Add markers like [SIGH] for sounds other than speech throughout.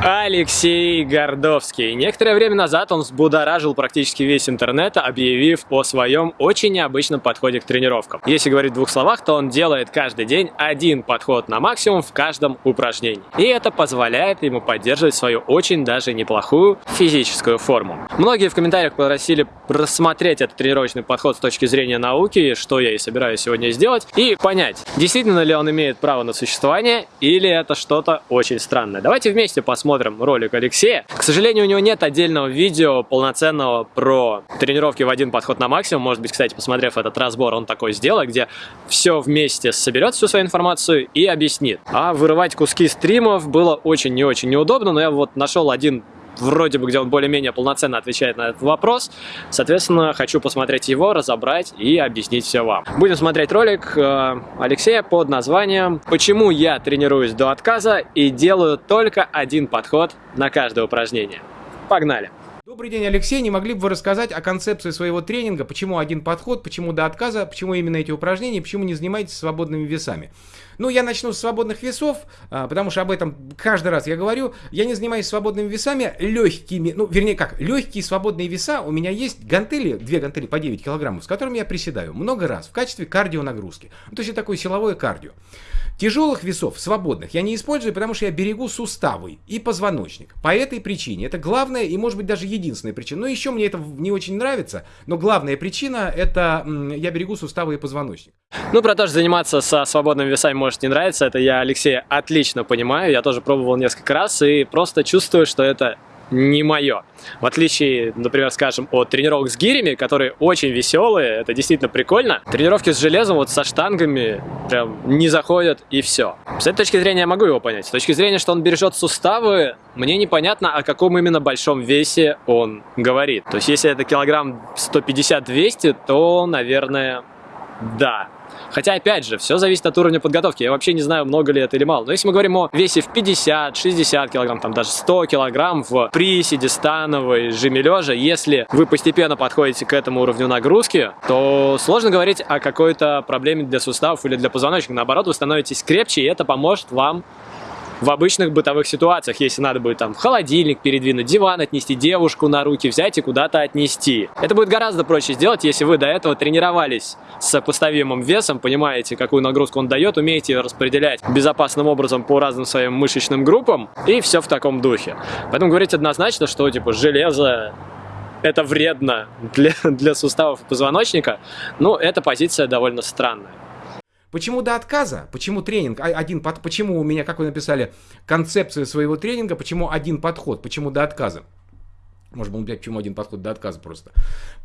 Алексей Гордовский. Некоторое время назад он взбудоражил практически весь интернет, объявив о своем очень необычном подходе к тренировкам. Если говорить в двух словах, то он делает каждый день один подход на максимум в каждом упражнении. И это позволяет ему поддерживать свою очень даже неплохую физическую форму. Многие в комментариях попросили рассмотреть этот тренировочный подход с точки зрения науки, что я и собираюсь сегодня сделать, и понять, действительно ли он имеет право на существование, или это что-то очень странное. Давайте вместе посмотрим посмотрим ролик Алексея. К сожалению, у него нет отдельного видео полноценного про тренировки в один подход на максимум. Может быть, кстати, посмотрев этот разбор, он такой сделает, где все вместе соберет всю свою информацию и объяснит. А вырывать куски стримов было очень не очень неудобно, но я вот нашел один вроде бы, где он более-менее полноценно отвечает на этот вопрос. Соответственно, хочу посмотреть его, разобрать и объяснить все вам. Будем смотреть ролик э, Алексея под названием «Почему я тренируюсь до отказа и делаю только один подход на каждое упражнение». Погнали! Добрый день, Алексей. Не могли бы вы рассказать о концепции своего тренинга? Почему один подход, почему до отказа, почему именно эти упражнения, почему не занимаетесь свободными весами? Ну, я начну с свободных весов, а, потому что об этом каждый раз я говорю. Я не занимаюсь свободными весами, легкими, ну, вернее как, легкие свободные веса. У меня есть гантели, две гантели по 9 килограммов, с которыми я приседаю много раз в качестве кардио нагрузки. Ну, то есть такое силовое кардио. Тяжелых весов, свободных, я не использую, потому что я берегу суставы и позвоночник. По этой причине. Это главная и, может быть, даже единственная причина. Но еще мне это не очень нравится, но главная причина это я берегу суставы и позвоночник. Ну, про то, что заниматься со свободными весами может не нравится, это я Алексея отлично понимаю. Я тоже пробовал несколько раз и просто чувствую, что это не мое. В отличие, например, скажем, от тренировок с гирями, которые очень веселые, это действительно прикольно. Тренировки с железом, вот со штангами, прям не заходят и все. С этой точки зрения я могу его понять. С точки зрения, что он бережет суставы, мне непонятно, о каком именно большом весе он говорит. То есть, если это килограмм 150-200, то, наверное, да. Хотя, опять же, все зависит от уровня подготовки. Я вообще не знаю, много ли это или мало. Но если мы говорим о весе в 50, 60 килограмм, там даже 100 килограмм в приседе, становой, жиме лежа, если вы постепенно подходите к этому уровню нагрузки, то сложно говорить о какой-то проблеме для суставов или для позвоночника. Наоборот, вы становитесь крепче, и это поможет вам в обычных бытовых ситуациях, если надо будет там холодильник передвинуть, диван отнести, девушку на руки взять и куда-то отнести. Это будет гораздо проще сделать, если вы до этого тренировались с сопоставимым весом, понимаете, какую нагрузку он дает, умеете ее распределять безопасным образом по разным своим мышечным группам, и все в таком духе. Поэтому говорить однозначно, что типа железо это вредно для, для суставов позвоночника, ну, эта позиция довольно странная. Почему до отказа? Почему тренинг? А, один под... Почему у меня, как вы написали, концепция своего тренинга? Почему один подход? Почему до отказа? Может быть, почему один подход до отказа просто?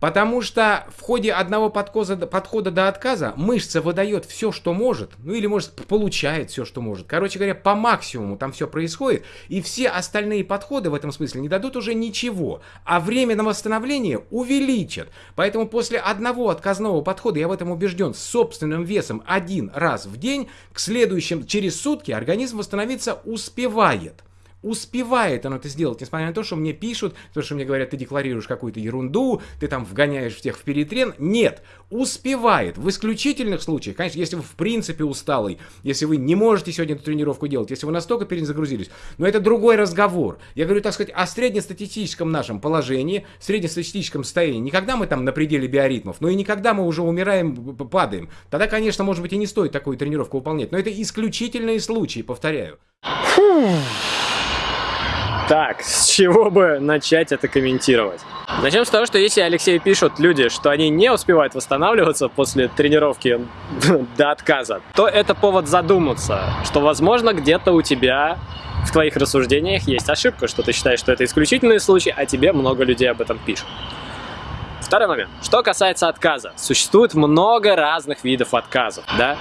Потому что в ходе одного подхода, подхода до отказа мышца выдает все, что может, ну или, может, получает все, что может. Короче говоря, по максимуму там все происходит, и все остальные подходы в этом смысле не дадут уже ничего, а время на восстановление увеличат. Поэтому после одного отказного подхода, я в этом убежден, с собственным весом один раз в день, к следующим, через сутки организм восстановиться успевает успевает оно это сделать, несмотря на то, что мне пишут, то, что мне говорят, ты декларируешь какую-то ерунду, ты там вгоняешь всех в перетрен. Нет, успевает. В исключительных случаях, конечно, если вы в принципе усталый, если вы не можете сегодня эту тренировку делать, если вы настолько перезагрузились, но это другой разговор. Я говорю, так сказать, о среднестатистическом нашем положении, среднестатистическом состоянии. Никогда мы там на пределе биоритмов, но и никогда мы уже умираем, падаем. Тогда, конечно, может быть и не стоит такую тренировку выполнять, но это исключительные случаи, повторяю. Фу. Так, с чего бы начать это комментировать? Начнем с того, что если Алексей пишут люди, что они не успевают восстанавливаться после тренировки [LAUGHS] до отказа, то это повод задуматься, что, возможно, где-то у тебя в твоих рассуждениях есть ошибка, что ты считаешь, что это исключительный случай, а тебе много людей об этом пишут. Второй момент. Что касается отказа. Существует много разных видов отказов, да?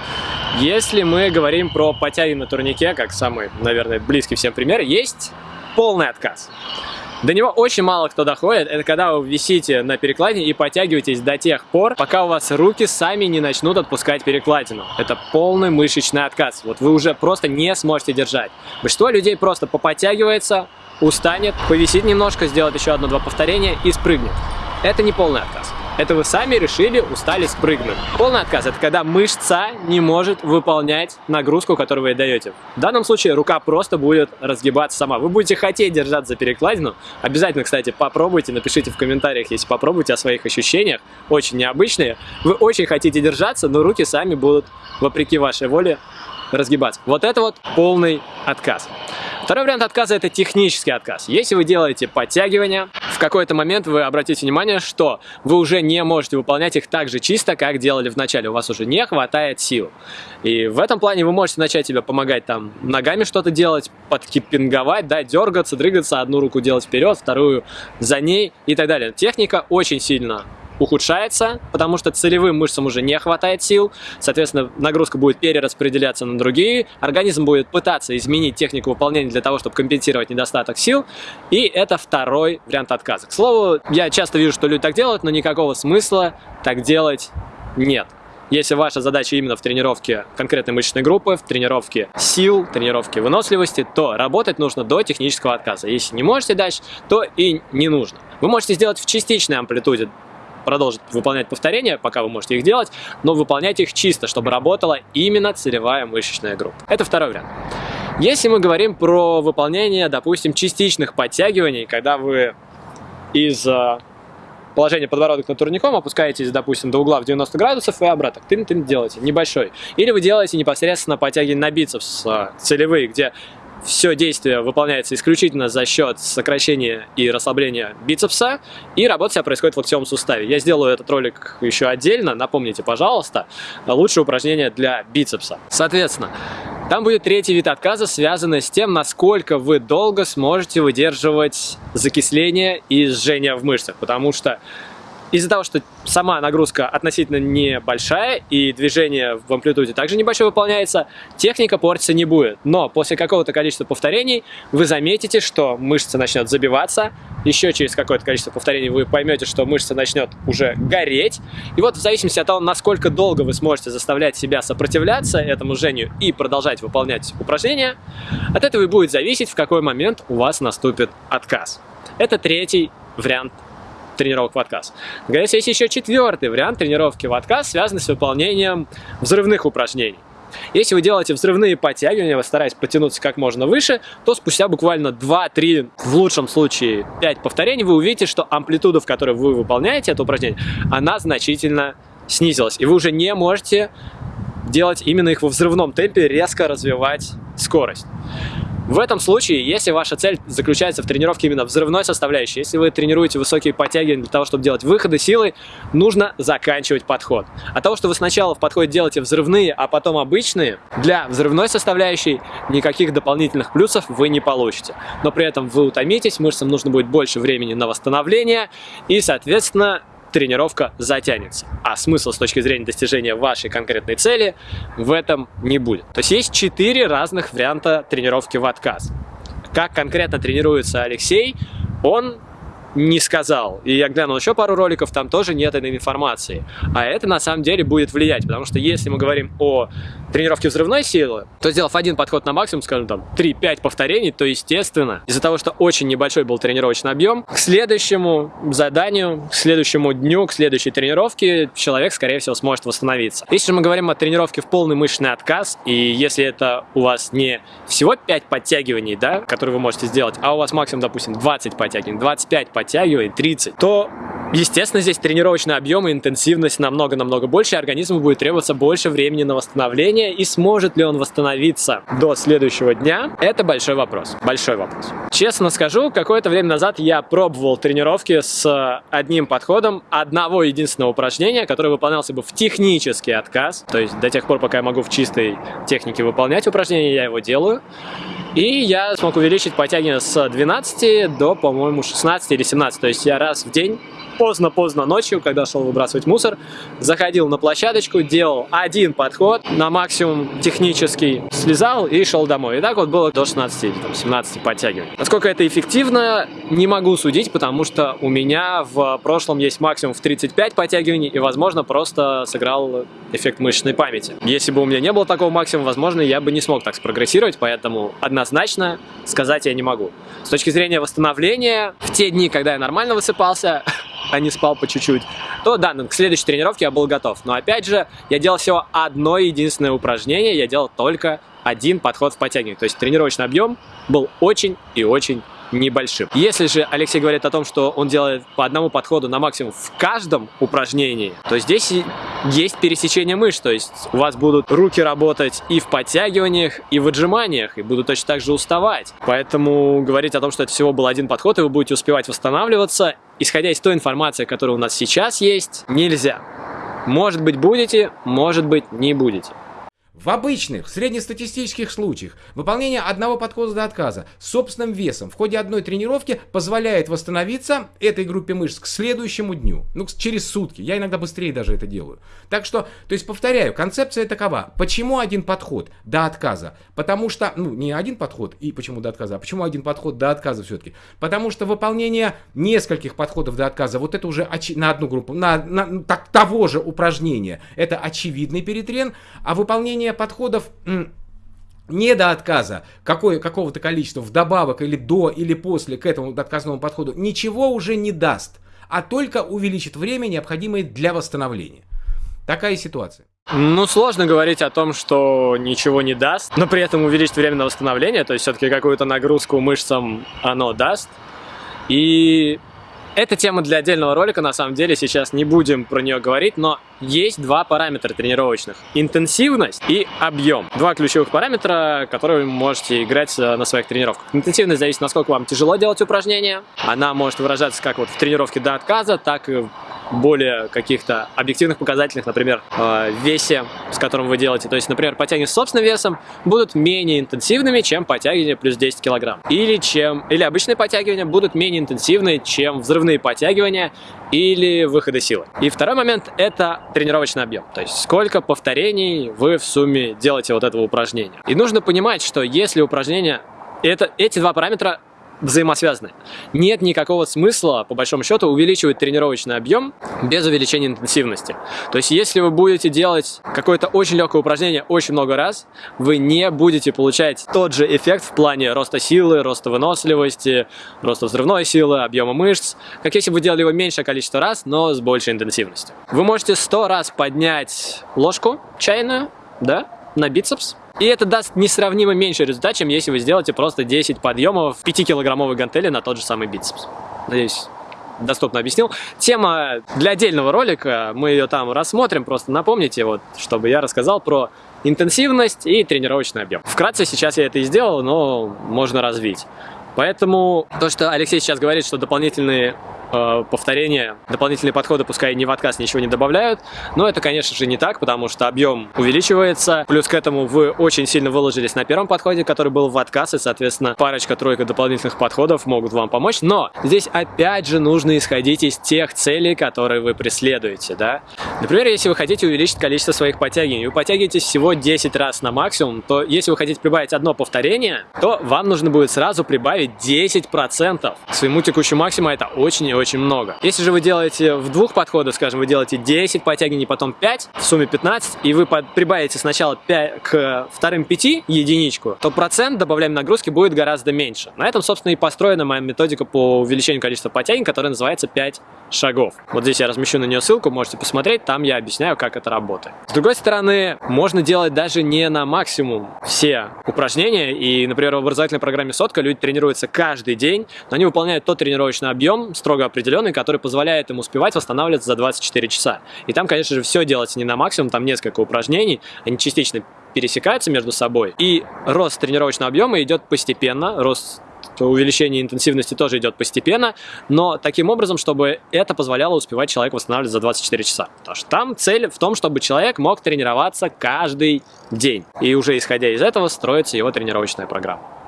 Если мы говорим про потяги на турнике, как самый, наверное, близкий всем пример, есть полный отказ. До него очень мало кто доходит. Это когда вы висите на перекладине и подтягиваетесь до тех пор, пока у вас руки сами не начнут отпускать перекладину. Это полный мышечный отказ. Вот вы уже просто не сможете держать. Большинство людей просто поподтягивается, устанет, повисит немножко, сделает еще одно-два повторения и спрыгнет. Это не полный отказ. Это вы сами решили, устали, спрыгнули. Полный отказ – это когда мышца не может выполнять нагрузку, которую вы даете. В данном случае рука просто будет разгибаться сама. Вы будете хотеть держаться за перекладину. Обязательно, кстати, попробуйте, напишите в комментариях, если попробуйте о своих ощущениях. Очень необычные. Вы очень хотите держаться, но руки сами будут, вопреки вашей воле, разгибаться. Вот это вот полный отказ. Второй вариант отказа – это технический отказ. Если вы делаете подтягивания, в какой-то момент вы обратите внимание, что вы уже не можете выполнять их так же чисто, как делали в начале. У вас уже не хватает сил. И в этом плане вы можете начать себе помогать там ногами что-то делать, подкипинговать, да, дергаться, дрыгаться, одну руку делать вперед, вторую за ней и так далее. Техника очень сильно ухудшается, потому что целевым мышцам уже не хватает сил, соответственно, нагрузка будет перераспределяться на другие, организм будет пытаться изменить технику выполнения для того, чтобы компенсировать недостаток сил, и это второй вариант отказа. К слову, я часто вижу, что люди так делают, но никакого смысла так делать нет. Если ваша задача именно в тренировке конкретной мышечной группы, в тренировке сил, тренировке выносливости, то работать нужно до технического отказа. Если не можете дальше, то и не нужно. Вы можете сделать в частичной амплитуде продолжить выполнять повторения, пока вы можете их делать, но выполняйте их чисто, чтобы работала именно целевая мышечная группа. Это второй вариант. Если мы говорим про выполнение, допустим, частичных подтягиваний, когда вы из э, положения подбородок над турником опускаетесь, допустим, до угла в 90 градусов и обратно. Тын-тын делаете, небольшой. Или вы делаете непосредственно подтягивание на бицепс э, целевые, где все действие выполняется исключительно за счет сокращения и расслабления бицепса, и работа вся происходит в локтевом суставе. Я сделаю этот ролик еще отдельно, напомните, пожалуйста, лучшее упражнение для бицепса. Соответственно, там будет третий вид отказа, связанный с тем, насколько вы долго сможете выдерживать закисление и сжение в мышцах, потому что из-за того, что сама нагрузка относительно небольшая и движение в амплитуде также небольшое выполняется, техника портиться не будет. Но после какого-то количества повторений вы заметите, что мышца начнет забиваться, еще через какое-то количество повторений вы поймете, что мышца начнет уже гореть. И вот в зависимости от того, насколько долго вы сможете заставлять себя сопротивляться этому жжению и продолжать выполнять упражнения, от этого и будет зависеть, в какой момент у вас наступит отказ. Это третий вариант тренировок в отказ. Говорится, есть еще четвертый вариант тренировки в отказ, связанный с выполнением взрывных упражнений. Если вы делаете взрывные подтягивания, вы стараетесь потянуться как можно выше, то спустя буквально 2-3, в лучшем случае 5 повторений, вы увидите, что амплитуда, в которой вы выполняете это упражнение, она значительно снизилась. И вы уже не можете делать именно их во взрывном темпе, резко развивать скорость. В этом случае, если ваша цель заключается в тренировке именно взрывной составляющей, если вы тренируете высокие подтягивания для того, чтобы делать выходы силой, нужно заканчивать подход. От того, что вы сначала в подходе делаете взрывные, а потом обычные, для взрывной составляющей никаких дополнительных плюсов вы не получите. Но при этом вы утомитесь, мышцам нужно будет больше времени на восстановление, и, соответственно, тренировка затянется. А смысл с точки зрения достижения вашей конкретной цели в этом не будет. То есть есть четыре разных варианта тренировки в отказ. Как конкретно тренируется Алексей, он не сказал. И я глянул еще пару роликов, там тоже нет этой информации. А это на самом деле будет влиять, потому что если мы говорим о тренировке взрывной силы, то сделав один подход на максимум, скажем там 3-5 повторений, то естественно, из-за того, что очень небольшой был тренировочный объем, к следующему заданию, к следующему дню, к следующей тренировке человек, скорее всего, сможет восстановиться. Если мы говорим о тренировке в полный мышечный отказ, и если это у вас не всего 5 подтягиваний, да, которые вы можете сделать, а у вас максимум, допустим, 20 подтягиваний, 25 подтягиваний, подтягивает 30, то, естественно, здесь тренировочный объем и интенсивность намного-намного больше, и организму будет требоваться больше времени на восстановление, и сможет ли он восстановиться до следующего дня, это большой вопрос, большой вопрос. Честно скажу, какое-то время назад я пробовал тренировки с одним подходом одного единственного упражнения, которое выполнялся бы в технический отказ, то есть до тех пор, пока я могу в чистой технике выполнять упражнение, я его делаю. И я смог увеличить подтягивание с 12 до, по-моему, 16 или 17. То есть я раз в день поздно-поздно ночью, когда шел выбрасывать мусор, заходил на площадочку, делал один подход, на максимум технический, слезал и шел домой. И так вот было до 16 или там, 17 подтягиваний. Насколько это эффективно, не могу судить, потому что у меня в прошлом есть максимум в 35 подтягиваний, и, возможно, просто сыграл эффект мышечной памяти. Если бы у меня не было такого максимума, возможно, я бы не смог так спрогрессировать, поэтому однозначно сказать я не могу. С точки зрения восстановления, в те дни, когда я нормально высыпался, [LAUGHS] а не спал по чуть-чуть, то да, к следующей тренировке я был готов. Но опять же, я делал всего одно единственное упражнение, я делал только один подход в подтягивании. То есть тренировочный объем был очень и очень небольшим. Если же Алексей говорит о том, что он делает по одному подходу на максимум в каждом упражнении, то здесь есть пересечение мышц, то есть у вас будут руки работать и в подтягиваниях, и в отжиманиях, и будут точно так же уставать. Поэтому говорить о том, что это всего был один подход, и вы будете успевать восстанавливаться, исходя из той информации, которая у нас сейчас есть, нельзя. Может быть будете, может быть не будете. В обычных, среднестатистических случаях выполнение одного подхода до отказа с собственным весом в ходе одной тренировки позволяет восстановиться этой группе мышц к следующему дню, ну, через сутки. Я иногда быстрее даже это делаю. Так что, то есть, повторяю, концепция такова. Почему один подход до отказа? Потому что, ну, не один подход, и почему до отказа, а почему один подход до отказа все-таки? Потому что выполнение нескольких подходов до отказа, вот это уже на одну группу, на, на так, того же упражнения, это очевидный перетрен, а выполнение подходов не до отказа какого-то количества вдобавок или до или после к этому отказному подходу ничего уже не даст, а только увеличит время, необходимое для восстановления. Такая ситуация. Ну, сложно говорить о том, что ничего не даст, но при этом увеличить время на восстановление, то есть все-таки какую-то нагрузку мышцам оно даст. И это тема для отдельного ролика, на самом деле, сейчас не будем про нее говорить, но есть два параметра тренировочных. Интенсивность и объем. Два ключевых параметра, которые вы можете играть э, на своих тренировках. Интенсивность зависит, насколько вам тяжело делать упражнения. Она может выражаться как вот в тренировке до отказа, так и более каких-то объективных показательных, например, э, весе, с которым вы делаете. То есть, например, подтягивания с собственным весом будут менее интенсивными, чем подтягивания плюс 10 килограмм. Или, чем, или обычные подтягивания будут менее интенсивные, чем взрывные подтягивания или выходы силы. И второй момент – это тренировочный объем. То есть, сколько повторений вы в сумме делаете вот этого упражнения. И нужно понимать, что если упражнение это, эти два параметра взаимосвязаны. Нет никакого смысла, по большому счету, увеличивать тренировочный объем без увеличения интенсивности. То есть, если вы будете делать какое-то очень легкое упражнение очень много раз, вы не будете получать тот же эффект в плане роста силы, роста выносливости, роста взрывной силы, объема мышц, как если бы вы делали его меньшее количество раз, но с большей интенсивностью. Вы можете 100 раз поднять ложку чайную, да, на бицепс, и это даст несравнимо меньше результат, чем если вы сделаете просто 10 подъемов 5-килограммовой гантели на тот же самый бицепс. Надеюсь, доступно объяснил. Тема для отдельного ролика, мы ее там рассмотрим, просто напомните, вот, чтобы я рассказал про интенсивность и тренировочный объем. Вкратце сейчас я это и сделал, но можно развить. Поэтому то, что Алексей сейчас говорит, что дополнительные повторения, дополнительные подходы, пускай не в отказ ничего не добавляют, но это, конечно же, не так, потому что объем увеличивается, плюс к этому вы очень сильно выложились на первом подходе, который был в отказ, и, соответственно, парочка-тройка дополнительных подходов могут вам помочь, но здесь, опять же, нужно исходить из тех целей, которые вы преследуете, да. Например, если вы хотите увеличить количество своих подтягиваний, вы подтягиваетесь всего 10 раз на максимум, то если вы хотите прибавить одно повторение, то вам нужно будет сразу прибавить 10% к своему текущему максимуму, это очень и очень много. Если же вы делаете в двух подходах, скажем, вы делаете 10 подтягиваний, потом 5, в сумме 15, и вы прибавите сначала 5 к вторым 5 единичку, то процент добавляемой нагрузки будет гораздо меньше. На этом, собственно, и построена моя методика по увеличению количества подтягиваний, которая называется 5 шагов. Вот здесь я размещу на нее ссылку, можете посмотреть, там я объясняю, как это работает. С другой стороны, можно делать даже не на максимум все упражнения, и, например, в образовательной программе «Сотка» люди тренируются каждый день, но они выполняют тот тренировочный объем, строго определенный, который позволяет им успевать восстанавливаться за 24 часа. И там, конечно же, все делается не на максимум, там несколько упражнений, они частично пересекаются между собой, и рост тренировочного объема идет постепенно, рост увеличение интенсивности тоже идет постепенно, но таким образом, чтобы это позволяло успевать человеку восстанавливаться за 24 часа. Потому что там цель в том, чтобы человек мог тренироваться каждый день. И уже исходя из этого строится его тренировочная программа.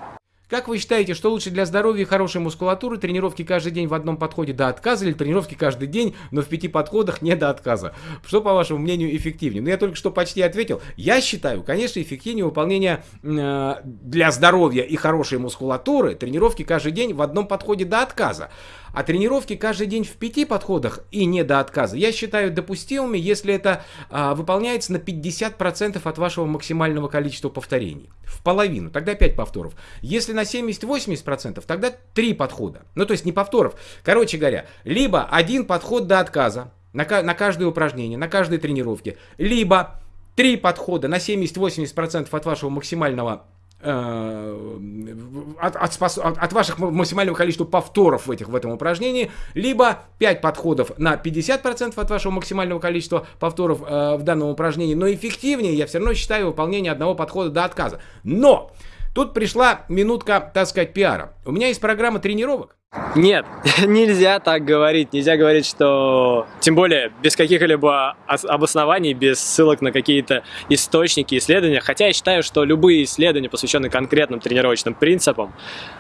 Как вы считаете, что лучше для здоровья и хорошей мускулатуры, тренировки каждый день в одном подходе до отказа или тренировки каждый день, но в пяти подходах не до отказа? Что, по вашему мнению, эффективнее? Ну, я только что почти ответил. Я считаю, конечно, эффективнее выполнение э, для здоровья и хорошей мускулатуры тренировки каждый день в одном подходе до отказа. А тренировки каждый день в пяти подходах и не до отказа я считаю допустимыми, если это а, выполняется на 50% от вашего максимального количества повторений. В половину, тогда 5 повторов. Если на 70-80%, тогда три подхода. Ну, то есть не повторов. Короче говоря, либо один подход до отказа на, на каждое упражнение, на каждой тренировке, либо три подхода на 70-80% от вашего максимального Э, от, от, от, от ваших максимального количества повторов в, этих, в этом упражнении, либо 5 подходов на 50% от вашего максимального количества повторов э, в данном упражнении, но эффективнее я все равно считаю выполнение одного подхода до отказа. Но тут пришла минутка, так сказать, пиара. У меня есть программа тренировок, нет, [LAUGHS] нельзя так говорить. Нельзя говорить, что... Тем более, без каких-либо обоснований, без ссылок на какие-то источники, исследования. Хотя я считаю, что любые исследования, посвященные конкретным тренировочным принципам,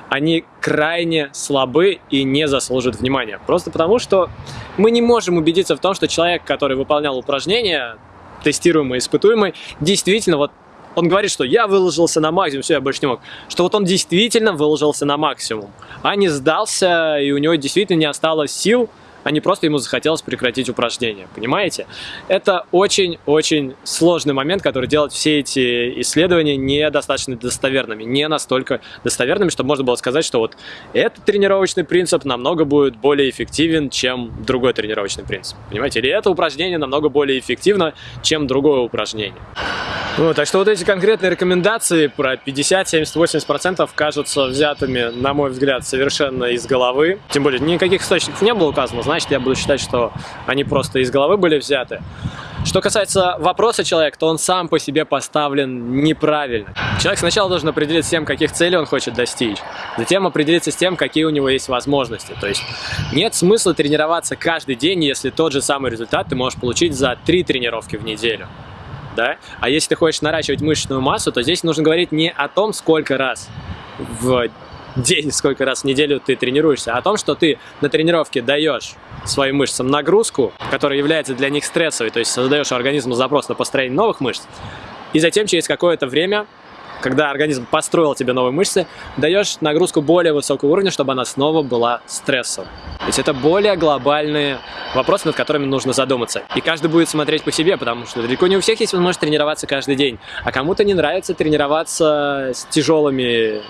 они крайне слабы и не заслуживают внимания. Просто потому, что мы не можем убедиться в том, что человек, который выполнял упражнения, тестируемый, испытуемый, действительно вот он говорит, что я выложился на максимум, все, я больше не мог. Что вот он действительно выложился на максимум, а не сдался, и у него действительно не осталось сил а не просто ему захотелось прекратить упражнение. Понимаете? Это очень-очень сложный момент, который делает все эти исследования недостаточно достоверными, не настолько достоверными, чтобы можно было сказать, что вот этот тренировочный принцип намного будет более эффективен, чем другой тренировочный принцип. Понимаете? Или это упражнение намного более эффективно, чем другое упражнение. Ну, так что вот эти конкретные рекомендации про 50, 70, 80% кажутся взятыми, на мой взгляд, совершенно из головы. Тем более, никаких источников не было указано, значит, я буду считать, что они просто из головы были взяты. Что касается вопроса человека, то он сам по себе поставлен неправильно. Человек сначала должен определиться с тем, каких целей он хочет достичь, затем определиться с тем, какие у него есть возможности. То есть нет смысла тренироваться каждый день, если тот же самый результат ты можешь получить за три тренировки в неделю да? А если ты хочешь наращивать мышечную массу, то здесь нужно говорить не о том, сколько раз в день, сколько раз в неделю ты тренируешься, а о том, что ты на тренировке даешь своим мышцам нагрузку, которая является для них стрессовой, то есть создаешь организму запрос на построение новых мышц, и затем через какое-то время когда организм построил тебе новые мышцы, даешь нагрузку более высокого уровня, чтобы она снова была стрессом. То есть это более глобальные вопросы, над которыми нужно задуматься. И каждый будет смотреть по себе, потому что далеко не у всех есть возможность тренироваться каждый день. А кому-то не нравится тренироваться с тяжелыми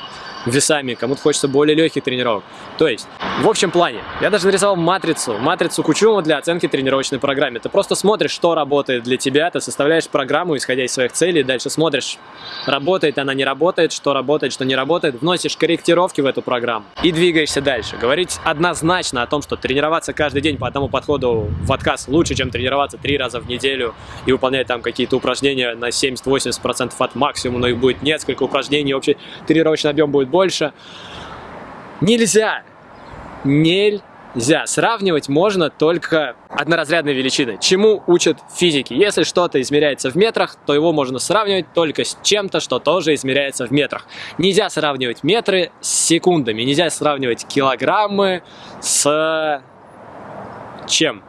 весами, кому-то хочется более легких тренировок. То есть, в общем плане, я даже нарисовал матрицу, матрицу Кучума для оценки тренировочной программы. Ты просто смотришь, что работает для тебя, ты составляешь программу, исходя из своих целей, дальше смотришь, работает она, не работает, что работает, что не работает, вносишь корректировки в эту программу и двигаешься дальше. Говорить однозначно о том, что тренироваться каждый день по одному подходу в отказ лучше, чем тренироваться три раза в неделю и выполнять там какие-то упражнения на 70-80% от максимума, но их будет несколько упражнений, общий тренировочный объем будет больше. Нельзя! Нельзя! Сравнивать можно только одноразрядные величины. Чему учат физики? Если что-то измеряется в метрах, то его можно сравнивать только с чем-то, что тоже измеряется в метрах. Нельзя сравнивать метры с секундами, нельзя сравнивать килограммы с чем?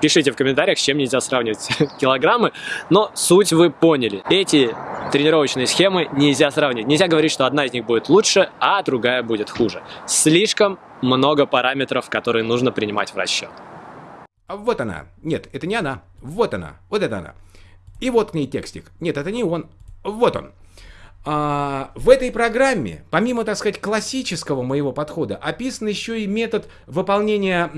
Пишите в комментариях, с чем нельзя сравнивать [LAUGHS] килограммы, но суть вы поняли. Эти тренировочные схемы нельзя сравнивать. Нельзя говорить, что одна из них будет лучше, а другая будет хуже. Слишком много параметров, которые нужно принимать в расчет. А вот она. Нет, это не она. Вот она. Вот это она. И вот к ней текстик. Нет, это не он. Вот он. А, в этой программе, помимо, так сказать, классического моего подхода, описан еще и метод выполнения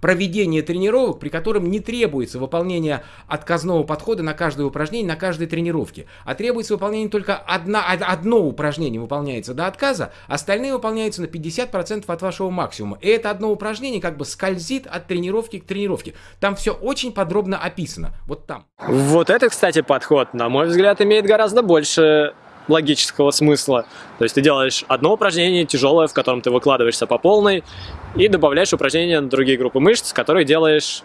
проведение тренировок, при котором не требуется выполнение отказного подхода на каждое упражнение, на каждой тренировке, а требуется выполнение только одна, одно упражнение выполняется до отказа, остальные выполняются на 50% от вашего максимума. И это одно упражнение как бы скользит от тренировки к тренировке. Там все очень подробно описано. Вот там. Вот этот, кстати, подход, на мой взгляд, имеет гораздо больше логического смысла. То есть ты делаешь одно упражнение тяжелое, в котором ты выкладываешься по полной, и добавляешь упражнения на другие группы мышц, которые делаешь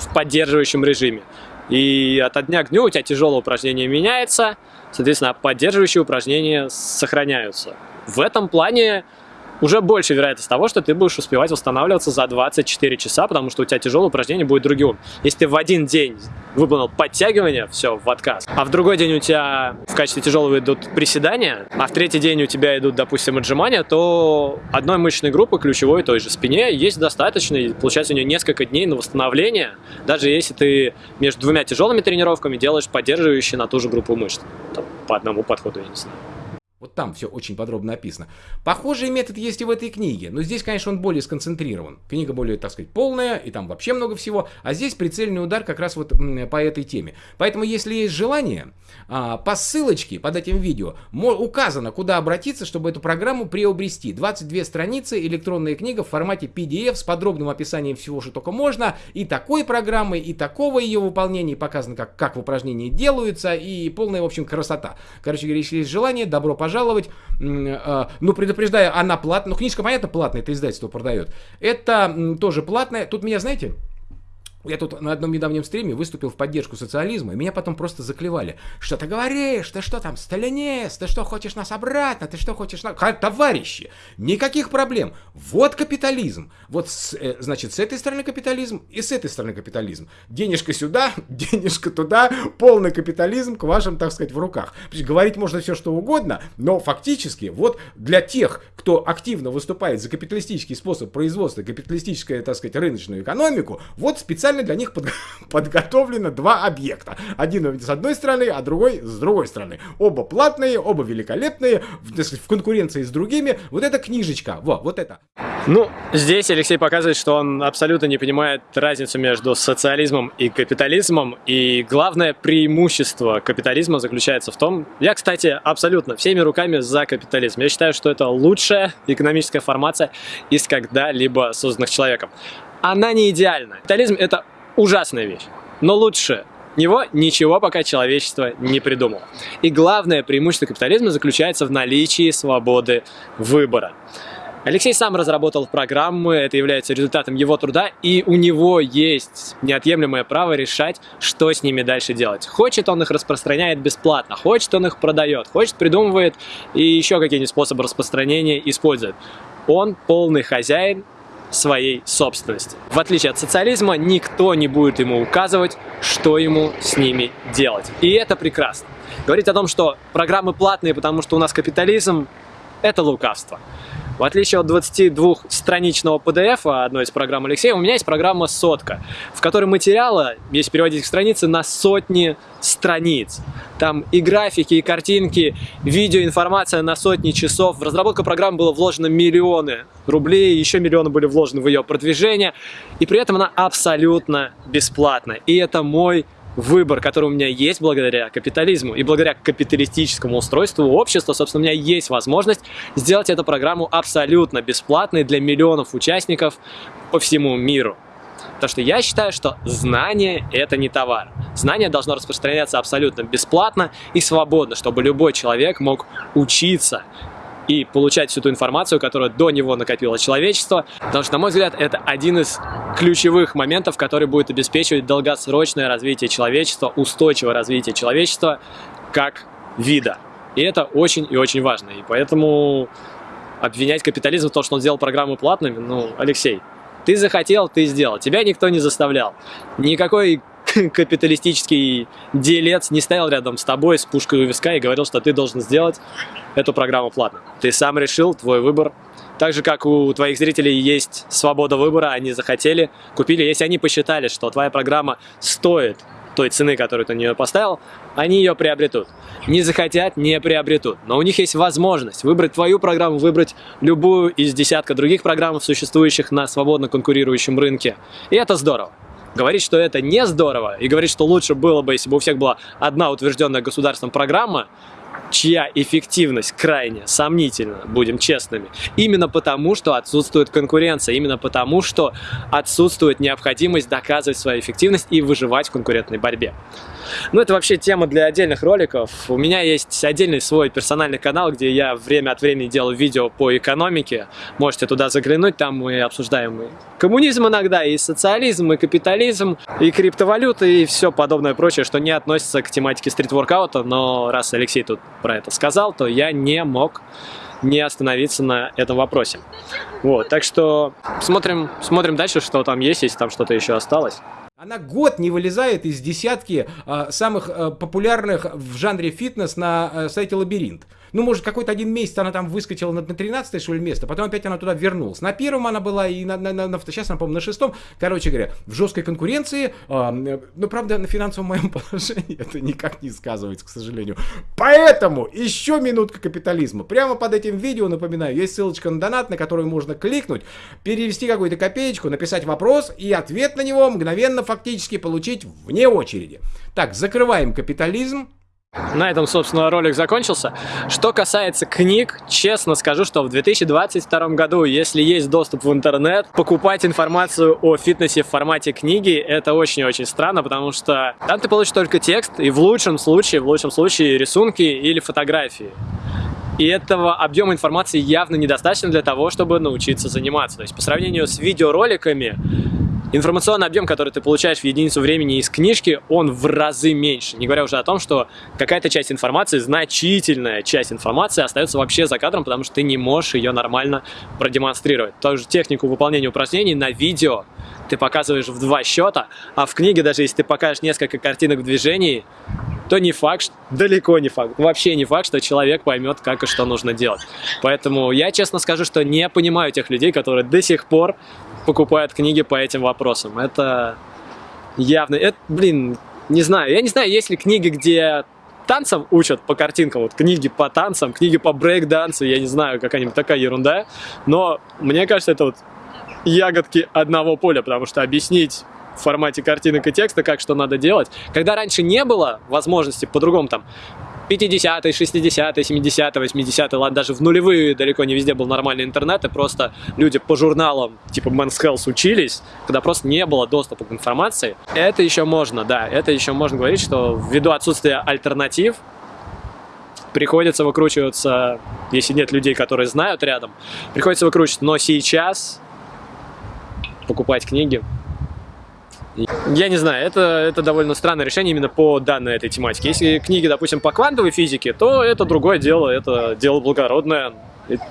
в поддерживающем режиме. И от дня к дню у тебя тяжелое упражнение меняется, соответственно, поддерживающие упражнения сохраняются. В этом плане уже больше вероятность того, что ты будешь успевать восстанавливаться за 24 часа, потому что у тебя тяжелое упражнение будет другим. Если ты в один день выполнил подтягивание, все, в отказ, а в другой день у тебя в качестве тяжелого идут приседания, а в третий день у тебя идут, допустим, отжимания, то одной мышечной группы, ключевой той же спине, есть достаточно, и получается у нее несколько дней на восстановление, даже если ты между двумя тяжелыми тренировками делаешь поддерживающие на ту же группу мышц. Там, по одному подходу, я не знаю. Вот там все очень подробно описано. Похожий метод есть и в этой книге, но здесь, конечно, он более сконцентрирован. Книга более, так сказать, полная, и там вообще много всего, а здесь прицельный удар как раз вот по этой теме. Поэтому, если есть желание, а, по ссылочке под этим видео указано, куда обратиться, чтобы эту программу приобрести. 22 страницы, электронная книга в формате PDF с подробным описанием всего, что только можно, и такой программы, и такого ее выполнения, показано, как, как в упражнении делаются, и полная, в общем, красота. Короче говоря, если есть желание, добро пожаловать пожаловать. А, ну, предупреждаю, она платная. Ну, книжка, понятно, платная, это издательство продает. Это тоже платная. Тут меня, знаете, я тут на одном недавнем стриме выступил в поддержку социализма, и меня потом просто заклевали. Что ты говоришь? Ты что там, сталинист? Ты что, хочешь нас обратно? Ты что, хочешь нас... Товарищи, никаких проблем. Вот капитализм. Вот, с, э, значит, с этой стороны капитализм и с этой стороны капитализм. Денежка сюда, [LAUGHS] денежка туда, полный капитализм к вашим, так сказать, в руках. Говорить можно все, что угодно, но фактически вот для тех, кто активно выступает за капиталистический способ производства, капиталистическую, так сказать, рыночную экономику, вот специально специально для них под, [LAUGHS] подготовлено два объекта. Один с одной стороны, а другой с другой стороны. Оба платные, оба великолепные, в, в конкуренции с другими. Вот эта книжечка, во, вот это. Ну, здесь Алексей показывает, что он абсолютно не понимает разницу между социализмом и капитализмом. И главное преимущество капитализма заключается в том, я, кстати, абсолютно всеми руками за капитализм. Я считаю, что это лучшая экономическая формация из когда-либо созданных человеком она не идеальна. Капитализм – это ужасная вещь, но лучше него ничего пока человечество не придумало. И главное преимущество капитализма заключается в наличии свободы выбора. Алексей сам разработал программы, это является результатом его труда, и у него есть неотъемлемое право решать, что с ними дальше делать. Хочет он их распространяет бесплатно, хочет он их продает, хочет придумывает и еще какие-нибудь способы распространения использует. Он полный хозяин своей собственности. В отличие от социализма, никто не будет ему указывать, что ему с ними делать. И это прекрасно. Говорить о том, что программы платные, потому что у нас капитализм, это лукавство. В отличие от 22-страничного PDF одной из программ Алексея, у меня есть программа «Сотка», в которой материала, если переводить к странице, на сотни страниц. Там и графики, и картинки, видео, информация на сотни часов. В разработку программы было вложено миллионы рублей, еще миллионы были вложены в ее продвижение, и при этом она абсолютно бесплатна. И это мой выбор, который у меня есть благодаря капитализму и благодаря капиталистическому устройству общества, собственно, у меня есть возможность сделать эту программу абсолютно бесплатной для миллионов участников по всему миру. Потому что я считаю, что знание – это не товар. Знание должно распространяться абсолютно бесплатно и свободно, чтобы любой человек мог учиться и получать всю ту информацию, которая до него накопило человечество. Потому что, на мой взгляд, это один из ключевых моментов, который будет обеспечивать долгосрочное развитие человечества, устойчивое развитие человечества как вида. И это очень и очень важно. И поэтому обвинять капитализм в том, что он сделал программы платными, ну, Алексей, ты захотел, ты сделал. Тебя никто не заставлял. Никакой [LAUGHS] капиталистический делец не стоял рядом с тобой с пушкой у виска и говорил, что ты должен сделать эту программу платно. Ты сам решил, твой выбор. Так же, как у твоих зрителей есть свобода выбора, они захотели, купили. Если они посчитали, что твоя программа стоит той цены, которую ты на нее поставил, они ее приобретут. Не захотят, не приобретут. Но у них есть возможность выбрать твою программу, выбрать любую из десятка других программ, существующих на свободно конкурирующем рынке. И это здорово. Говорить, что это не здорово, и говорить, что лучше было бы, если бы у всех была одна утвержденная государством программа, чья эффективность крайне сомнительна, будем честными, именно потому, что отсутствует конкуренция, именно потому, что отсутствует необходимость доказывать свою эффективность и выживать в конкурентной борьбе. Ну, это вообще тема для отдельных роликов. У меня есть отдельный свой персональный канал, где я время от времени делаю видео по экономике. Можете туда заглянуть, там мы обсуждаем и коммунизм иногда, и социализм, и капитализм, и криптовалюты, и все подобное прочее, что не относится к тематике стрит-воркаута, но раз Алексей тут про это сказал, то я не мог не остановиться на этом вопросе. Вот, так что смотрим, смотрим дальше, что там есть, если там что-то еще осталось. Она год не вылезает из десятки а, самых а, популярных в жанре фитнес на а, сайте Лабиринт. Ну, может, какой-то один месяц она там выскочила на, на 13 что ли, место, потом опять она туда вернулась. На первом она была и на, на, на, на сейчас она, по-моему, на шестом. Короче говоря, в жесткой конкуренции, э, ну, правда, на финансовом моем [LAUGHS] положении это никак не сказывается, к сожалению. Поэтому еще минутка капитализма. Прямо под этим видео, напоминаю, есть ссылочка на донат, на которую можно кликнуть, перевести какую-то копеечку, написать вопрос и ответ на него мгновенно фактически получить вне очереди. Так, закрываем капитализм. На этом, собственно, ролик закончился. Что касается книг, честно скажу, что в 2022 году, если есть доступ в интернет, покупать информацию о фитнесе в формате книги, это очень-очень странно, потому что там ты получишь только текст, и в лучшем случае, в лучшем случае рисунки или фотографии. И этого объема информации явно недостаточно для того, чтобы научиться заниматься. То есть по сравнению с видеороликами, информационный объем, который ты получаешь в единицу времени из книжки, он в разы меньше. Не говоря уже о том, что какая-то часть информации, значительная часть информации остается вообще за кадром, потому что ты не можешь ее нормально продемонстрировать. Ту же технику выполнения упражнений на видео ты показываешь в два счета, а в книге, даже если ты покажешь несколько картинок в движении, то не факт, [LAUGHS] далеко не факт, вообще не факт, что человек поймет, как и что нужно делать. Поэтому я честно скажу, что не понимаю тех людей, которые до сих пор покупают книги по этим вопросам. Это явно, это, блин, не знаю, я не знаю, есть ли книги, где танцам учат по картинкам, вот книги по танцам, книги по брейк-дансу, я не знаю, какая-нибудь такая ерунда, но мне кажется, это вот ягодки одного поля, потому что объяснить в формате картинок и текста, как что надо делать. Когда раньше не было возможности по-другому там 50-е, 60-е, 70-е, 80-е, ладно, даже в нулевые далеко не везде был нормальный интернет, и просто люди по журналам типа Men's Health учились, когда просто не было доступа к информации. Это еще можно, да, это еще можно говорить, что ввиду отсутствия альтернатив, приходится выкручиваться, если нет людей, которые знают рядом, приходится выкручиваться. Но сейчас покупать книги я не знаю, это, это довольно странное решение именно по данной этой тематике. Если книги, допустим, по квантовой физике, то это другое дело, это дело благородное,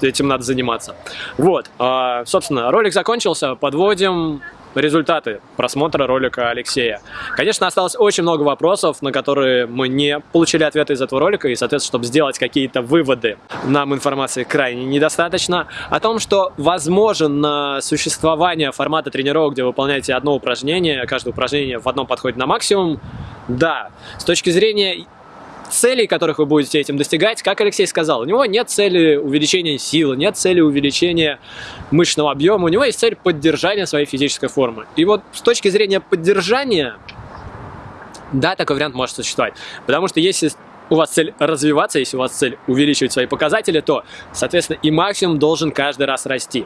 этим надо заниматься. Вот, а, собственно, ролик закончился, подводим результаты просмотра ролика Алексея. Конечно, осталось очень много вопросов, на которые мы не получили ответы из этого ролика, и, соответственно, чтобы сделать какие-то выводы, нам информации крайне недостаточно. О том, что возможно существование формата тренировок, где вы выполняете одно упражнение, каждое упражнение в одном подходе на максимум, да. С точки зрения целей, которых вы будете этим достигать, как Алексей сказал, у него нет цели увеличения силы, нет цели увеличения мышечного объема, у него есть цель поддержания своей физической формы. И вот с точки зрения поддержания, да, такой вариант может существовать. Потому что если у вас цель развиваться, если у вас цель увеличивать свои показатели, то, соответственно, и максимум должен каждый раз расти.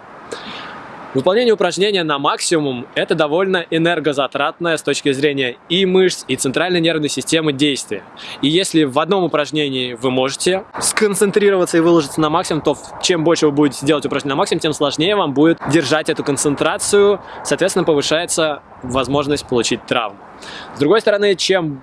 Выполнение упражнения на максимум – это довольно энергозатратное с точки зрения и мышц, и центральной нервной системы действие. И если в одном упражнении вы можете сконцентрироваться и выложиться на максимум, то чем больше вы будете делать упражнение на максимум, тем сложнее вам будет держать эту концентрацию, соответственно, повышается возможность получить травму. С другой стороны, чем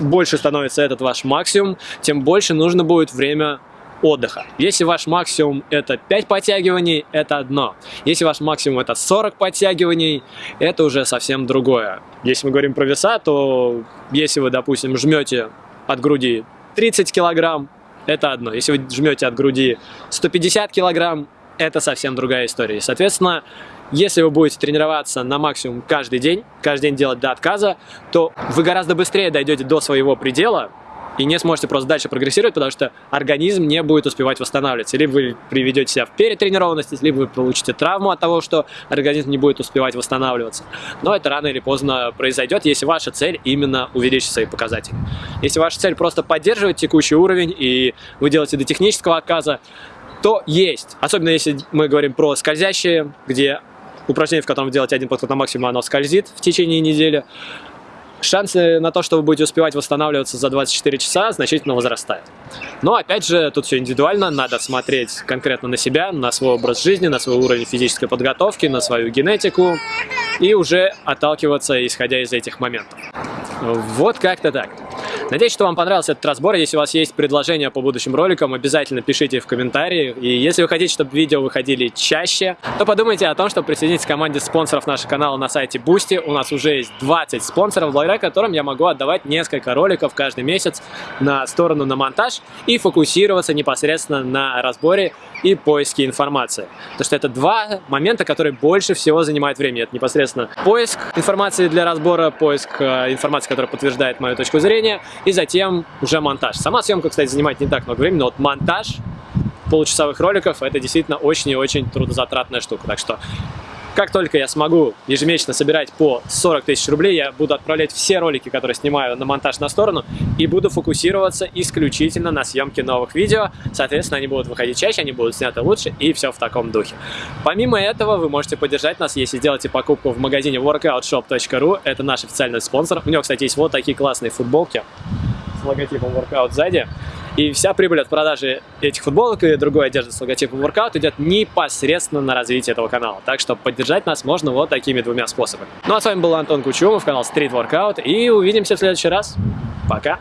больше становится этот ваш максимум, тем больше нужно будет время отдыха. Если ваш максимум это 5 подтягиваний, это одно. Если ваш максимум это 40 подтягиваний, это уже совсем другое. Если мы говорим про веса, то если вы, допустим, жмете от груди 30 килограмм, это одно. Если вы жмете от груди 150 килограмм, это совсем другая история. И, соответственно, если вы будете тренироваться на максимум каждый день, каждый день делать до отказа, то вы гораздо быстрее дойдете до своего предела, и не сможете просто дальше прогрессировать, потому что организм не будет успевать восстанавливаться. Либо вы приведете себя в перетренированность, либо вы получите травму от того, что организм не будет успевать восстанавливаться. Но это рано или поздно произойдет, если ваша цель именно увеличить свои показатели. Если ваша цель просто поддерживать текущий уровень, и вы делаете до технического отказа, то есть. Особенно если мы говорим про скользящие, где упражнение, в котором вы делаете один подход на максимум, оно скользит в течение недели шансы на то, что вы будете успевать восстанавливаться за 24 часа, значительно возрастают. Но, опять же, тут все индивидуально, надо смотреть конкретно на себя, на свой образ жизни, на свой уровень физической подготовки, на свою генетику и уже отталкиваться, исходя из этих моментов. Вот как-то так. Надеюсь, что вам понравился этот разбор. Если у вас есть предложения по будущим роликам, обязательно пишите в комментарии. И если вы хотите, чтобы видео выходили чаще, то подумайте о том, чтобы присоединиться к команде спонсоров нашего канала на сайте Boosty. У нас уже есть 20 спонсоров, благодаря которым я могу отдавать несколько роликов каждый месяц на сторону на монтаж и фокусироваться непосредственно на разборе и поиске информации. Потому что это два момента, которые больше всего занимают время. Это непосредственно поиск информации для разбора, поиск э, информации, которая подтверждает мою точку зрения, и затем уже монтаж. Сама съемка, кстати, занимает не так много времени, но вот монтаж получасовых роликов это действительно очень и очень трудозатратная штука. Так что как только я смогу ежемесячно собирать по 40 тысяч рублей, я буду отправлять все ролики, которые снимаю на монтаж на сторону, и буду фокусироваться исключительно на съемке новых видео. Соответственно, они будут выходить чаще, они будут сняты лучше, и все в таком духе. Помимо этого, вы можете поддержать нас, если сделаете покупку в магазине workoutshop.ru. Это наш официальный спонсор. У него, кстати, есть вот такие классные футболки с логотипом Workout сзади. И вся прибыль от продажи этих футболок и другой одежды с логотипом Workout идет непосредственно на развитие этого канала. Так что поддержать нас можно вот такими двумя способами. Ну а с вами был Антон Кучумов, канал Street Workout, и увидимся в следующий раз. Пока!